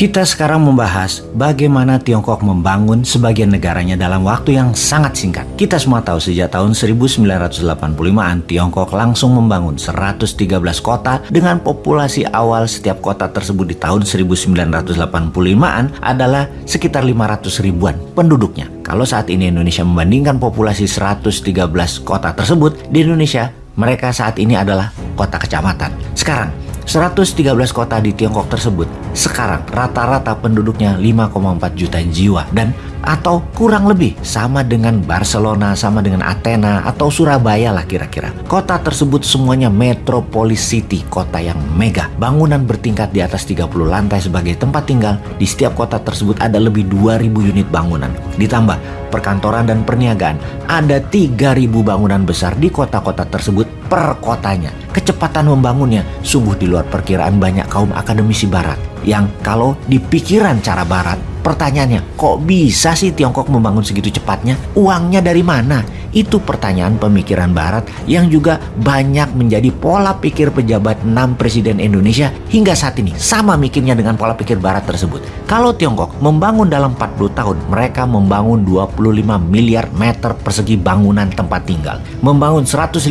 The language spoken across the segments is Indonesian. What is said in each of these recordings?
Kita sekarang membahas bagaimana Tiongkok membangun sebagian negaranya dalam waktu yang sangat singkat. Kita semua tahu sejak tahun 1985-an Tiongkok langsung membangun 113 kota dengan populasi awal setiap kota tersebut di tahun 1985-an adalah sekitar 500 ribuan penduduknya. Kalau saat ini Indonesia membandingkan populasi 113 kota tersebut, di Indonesia mereka saat ini adalah kota kecamatan. Sekarang 113 kota di Tiongkok tersebut sekarang rata-rata penduduknya 5,4 juta jiwa dan atau kurang lebih sama dengan Barcelona, sama dengan Athena atau Surabaya lah kira-kira. Kota tersebut semuanya metropolis city, kota yang mega. Bangunan bertingkat di atas 30 lantai sebagai tempat tinggal. Di setiap kota tersebut ada lebih 2000 unit bangunan. Ditambah perkantoran dan perniagaan, ada 3000 bangunan besar di kota-kota tersebut per kotanya. Kecepatan membangunnya sungguh di luar perkiraan banyak kaum akademisi barat yang kalau di pikiran cara barat Pertanyaannya, kok bisa sih Tiongkok membangun segitu cepatnya? Uangnya dari mana? Itu pertanyaan pemikiran Barat yang juga banyak menjadi pola pikir pejabat 6 Presiden Indonesia hingga saat ini sama mikirnya dengan pola pikir Barat tersebut. Kalau Tiongkok membangun dalam 40 tahun, mereka membangun 25 miliar meter persegi bangunan tempat tinggal. Membangun 150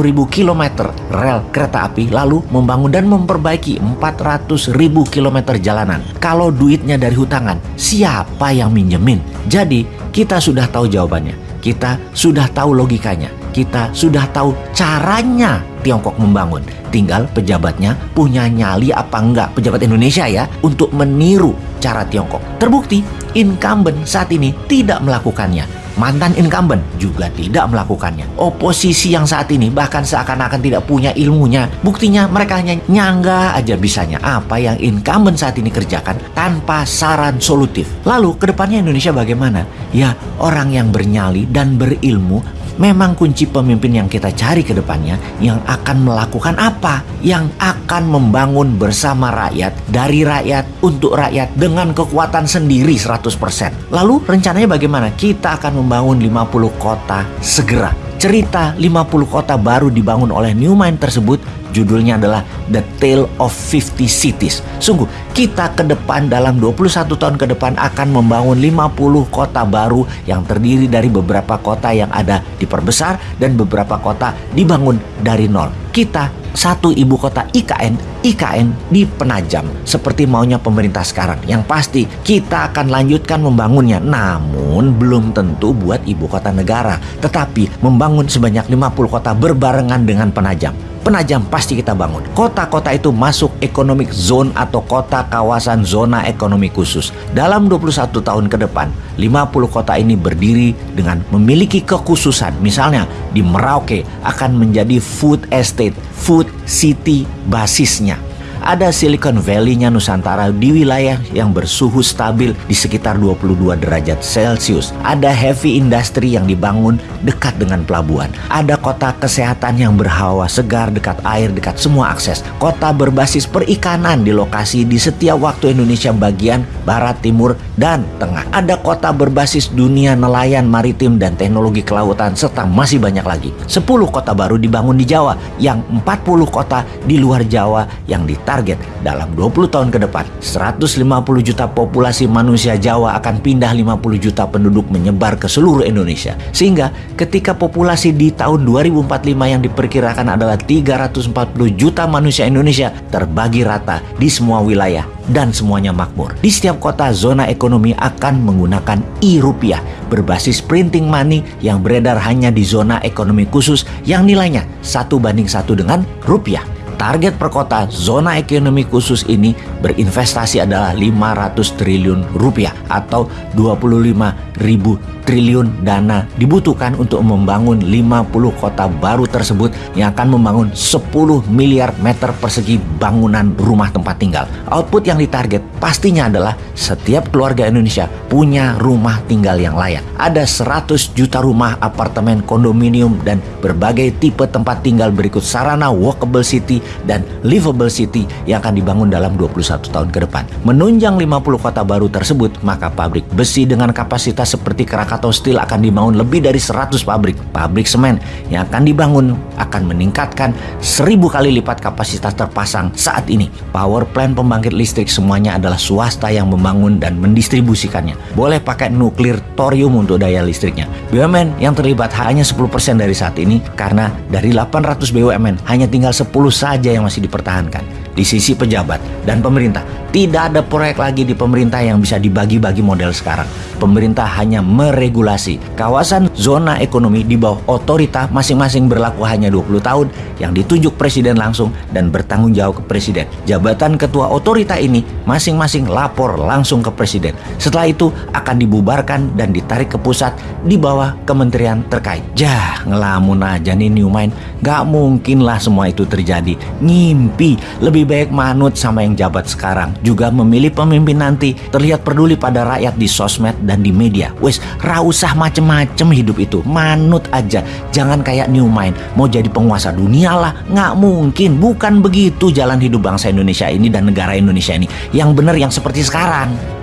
ribu kilometer rel kereta api, lalu membangun dan memperbaiki 400 ribu kilometer jalanan. Kalau duitnya dari hutangan, siapa yang minjemin? Jadi kita sudah tahu jawabannya kita sudah tahu logikanya, kita sudah tahu caranya Tiongkok membangun. Tinggal pejabatnya punya nyali apa enggak pejabat Indonesia ya untuk meniru cara Tiongkok. Terbukti incumbent saat ini tidak melakukannya mantan incumbent juga tidak melakukannya. Oposisi yang saat ini bahkan seakan-akan tidak punya ilmunya. Buktinya mereka hanya nyangga aja bisanya apa yang incumbent saat ini kerjakan tanpa saran solutif. Lalu ke depannya Indonesia bagaimana? Ya orang yang bernyali dan berilmu memang kunci pemimpin yang kita cari ke depannya yang akan melakukan apa? Yang akan membangun bersama rakyat, dari rakyat, untuk rakyat dengan kekuatan sendiri 100%. Lalu rencananya bagaimana? Kita akan membangun 50 kota segera. Cerita 50 kota baru dibangun oleh Newmind tersebut Judulnya adalah The Tale of 50 Cities. Sungguh, kita ke depan dalam 21 tahun ke depan akan membangun 50 kota baru yang terdiri dari beberapa kota yang ada diperbesar dan beberapa kota dibangun dari nol. Kita satu ibu kota IKN, IKN di Penajam seperti maunya pemerintah sekarang. Yang pasti kita akan lanjutkan membangunnya. Namun belum tentu buat ibu kota negara, tetapi membangun sebanyak 50 kota berbarengan dengan Penajam. Penajam pasti kita bangun. Kota-kota itu masuk economic zone atau kota kawasan zona ekonomi khusus. Dalam 21 tahun ke depan, 50 kota ini berdiri dengan memiliki kekhususan. Misalnya di Merauke akan menjadi food estate, food city basisnya ada Silicon Valley-nya Nusantara di wilayah yang bersuhu stabil di sekitar 22 derajat Celcius. Ada heavy industry yang dibangun dekat dengan pelabuhan. Ada kota kesehatan yang berhawa segar dekat air, dekat semua akses. Kota berbasis perikanan di lokasi di setiap waktu Indonesia bagian barat, timur, dan tengah. Ada kota berbasis dunia nelayan, maritim, dan teknologi kelautan, serta masih banyak lagi. 10 kota baru dibangun di Jawa, yang 40 kota di luar Jawa yang ditarget target dalam 20 tahun ke depan 150 juta populasi manusia Jawa akan pindah 50 juta penduduk menyebar ke seluruh Indonesia. Sehingga ketika populasi di tahun 2045 yang diperkirakan adalah 340 juta manusia Indonesia terbagi rata di semua wilayah dan semuanya makmur. Di setiap kota zona ekonomi akan menggunakan e-rupiah berbasis printing money yang beredar hanya di zona ekonomi khusus yang nilainya satu banding satu dengan rupiah. Target per kota zona ekonomi khusus ini berinvestasi adalah 500 triliun rupiah atau 25 ribu triliun dana dibutuhkan untuk membangun 50 kota baru tersebut yang akan membangun 10 miliar meter persegi bangunan rumah tempat tinggal. Output yang ditarget pastinya adalah setiap keluarga Indonesia punya rumah tinggal yang layak. Ada 100 juta rumah, apartemen, kondominium, dan berbagai tipe tempat tinggal berikut sarana walkable city dan livable city yang akan dibangun dalam 21 tahun ke depan. Menunjang 50 kota baru tersebut, maka pabrik besi dengan kapasitas seperti Krakatau Steel akan dibangun lebih dari 100 pabrik. Pabrik semen yang akan dibangun akan meningkatkan 1000 kali lipat kapasitas terpasang saat ini. Power plant pembangkit listrik semuanya adalah swasta yang membangun dan mendistribusikannya. Boleh pakai nuklir thorium untuk daya listriknya. BUMN yang terlibat hanya 10% dari saat ini karena dari 800 BUMN hanya tinggal 10 saja yang masih dipertahankan. Di sisi pejabat dan pemerintah, tidak ada proyek lagi di pemerintah yang bisa dibagi-bagi model sekarang. Pemerintah hanya meregulasi. Kawasan zona ekonomi di bawah otorita masing-masing berlaku hanya 20 tahun yang ditunjuk presiden langsung dan bertanggung jawab ke presiden. Jabatan ketua otorita ini masing-masing lapor langsung ke presiden. Setelah itu akan dibubarkan dan ditarik ke pusat di bawah kementerian terkait. Jah, ngelamun aja nih New Mind. Gak mungkin lah semua itu terjadi. Ngimpi. Lebih baik manut sama yang jabat sekarang juga memilih pemimpin nanti terlihat peduli pada rakyat di sosmed dan di media. Wes, rausah macem-macem hidup itu. Manut aja. Jangan kayak New Mind. Mau jadi penguasa dunia lah. Nggak mungkin. Bukan begitu jalan hidup bangsa Indonesia ini dan negara Indonesia ini. Yang benar yang seperti sekarang.